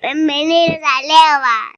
美美丽的材料吧。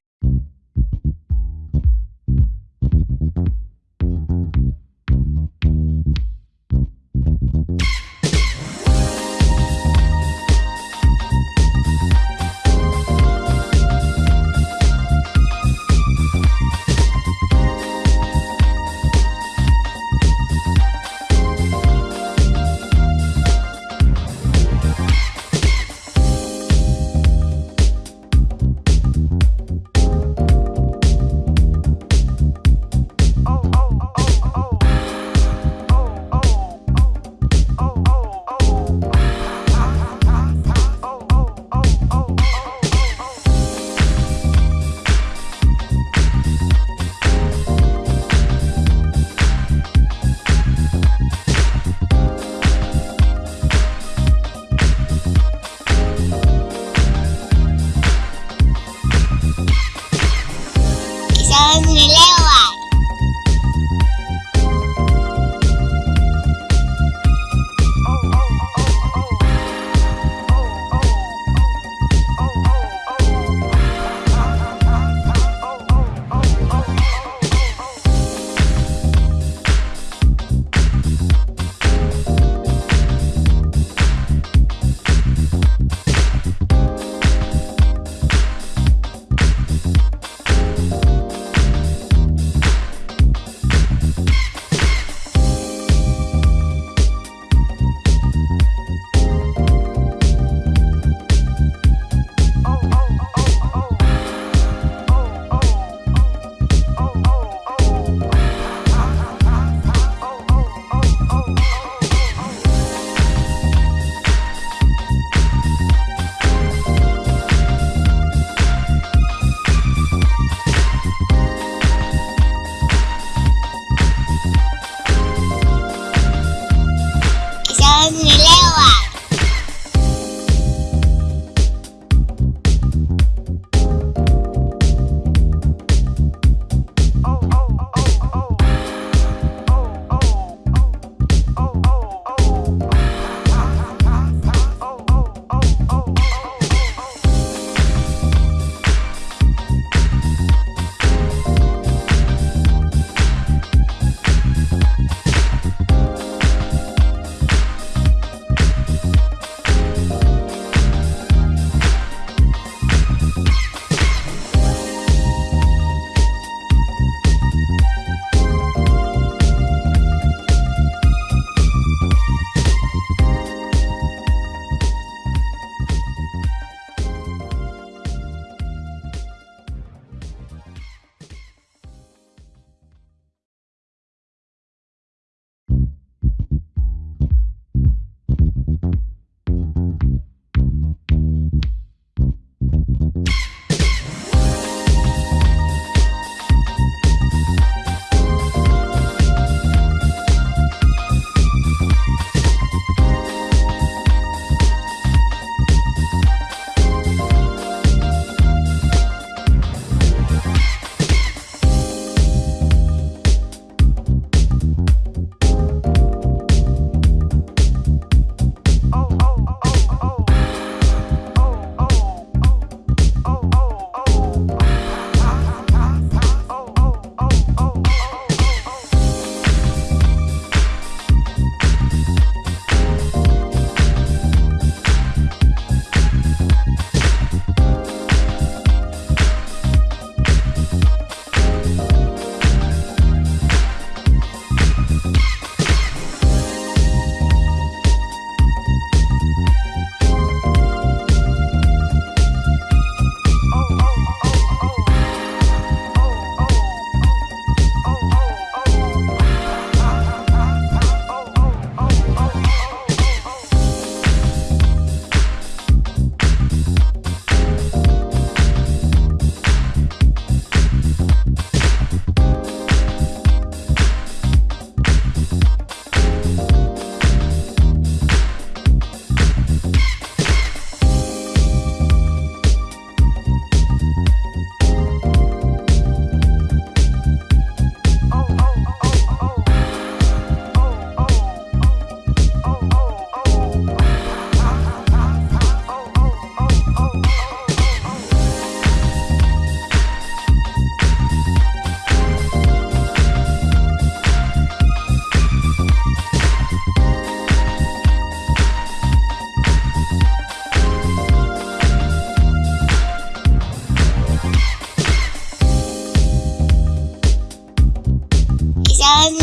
en